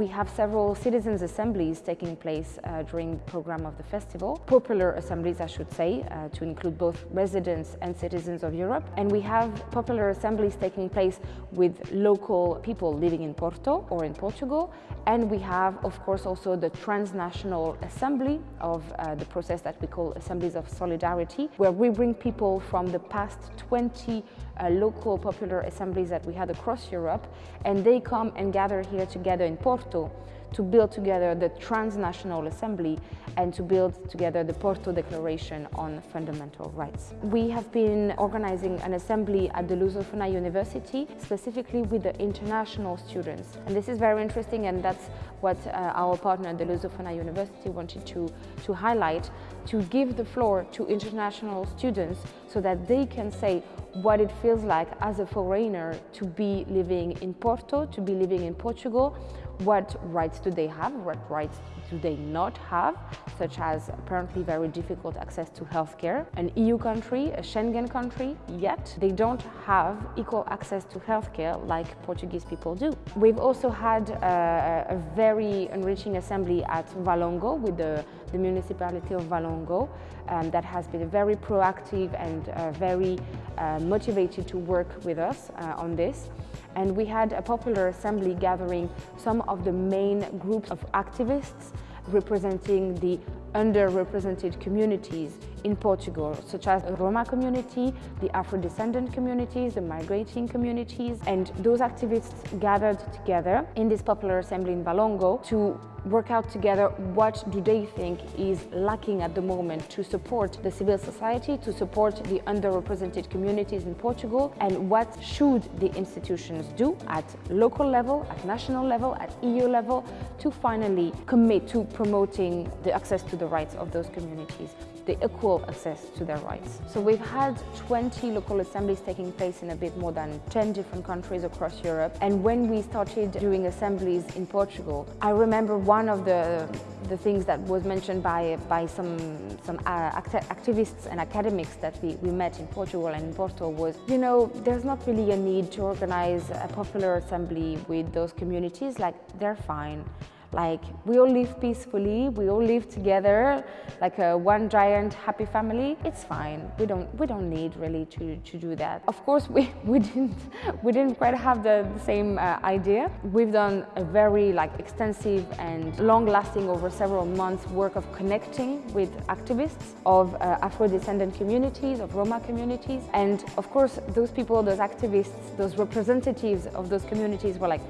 we have several citizens' assemblies taking place uh, during the program of the festival. Popular assemblies, I should say, uh, to include both residents and citizens of Europe. And we have popular assemblies taking place with local people living in Porto or in Portugal. And we have, of course, also the transnational assembly of uh, the process that we call Assemblies of Solidarity, where we bring people from the past 20 uh, local popular assemblies that we had across Europe, and they come and gather here together in Porto to build together the transnational assembly and to build together the Porto Declaration on Fundamental Rights. We have been organizing an assembly at the Lusofona University, specifically with the international students. And this is very interesting and that's what uh, our partner, the Lusofona University, wanted to, to highlight, to give the floor to international students so that they can say what it feels like as a foreigner to be living in Porto, to be living in Portugal, what rights do they have, what rights do they not have, such as apparently very difficult access to healthcare. An EU country, a Schengen country, yet they don't have equal access to healthcare like Portuguese people do. We've also had uh, a very enriching assembly at Valongo with the, the municipality of Valongo um, that has been very proactive and uh, very uh, motivated to work with us uh, on this and we had a popular assembly gathering some of the main groups of activists representing the underrepresented communities in Portugal, such as the Roma community, the Afro-descendant communities, the migrating communities, and those activists gathered together in this popular assembly in Valongo to work out together what do they think is lacking at the moment to support the civil society, to support the underrepresented communities in Portugal, and what should the institutions do at local level, at national level, at EU level, to finally commit to promoting the access to the rights of those communities the equal access to their rights. So we've had 20 local assemblies taking place in a bit more than 10 different countries across Europe. And when we started doing assemblies in Portugal, I remember one of the, the things that was mentioned by, by some, some uh, act activists and academics that we, we met in Portugal and in Porto was, you know, there's not really a need to organize a popular assembly with those communities, like they're fine. Like we all live peacefully, we all live together like a one giant happy family. It's fine. We don't we don't need really to, to do that. Of course, we, we didn't we didn't quite have the, the same uh, idea. We've done a very like extensive and long-lasting over several months work of connecting with activists of uh, Afro-descendant communities, of Roma communities, and of course those people, those activists, those representatives of those communities were like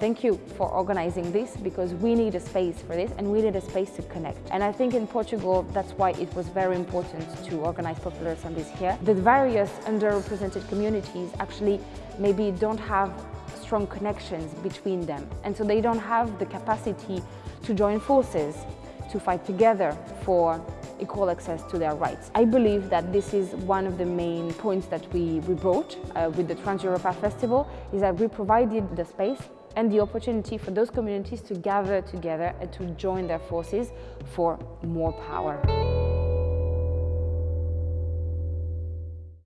Thank you for organizing this because we need a space for this and we need a space to connect. And I think in Portugal, that's why it was very important to organize popular assemblies here. The various underrepresented communities actually maybe don't have strong connections between them. And so they don't have the capacity to join forces, to fight together for equal access to their rights. I believe that this is one of the main points that we, we brought uh, with the Trans Europa Festival, is that we provided the space and the opportunity for those communities to gather together and to join their forces for more power.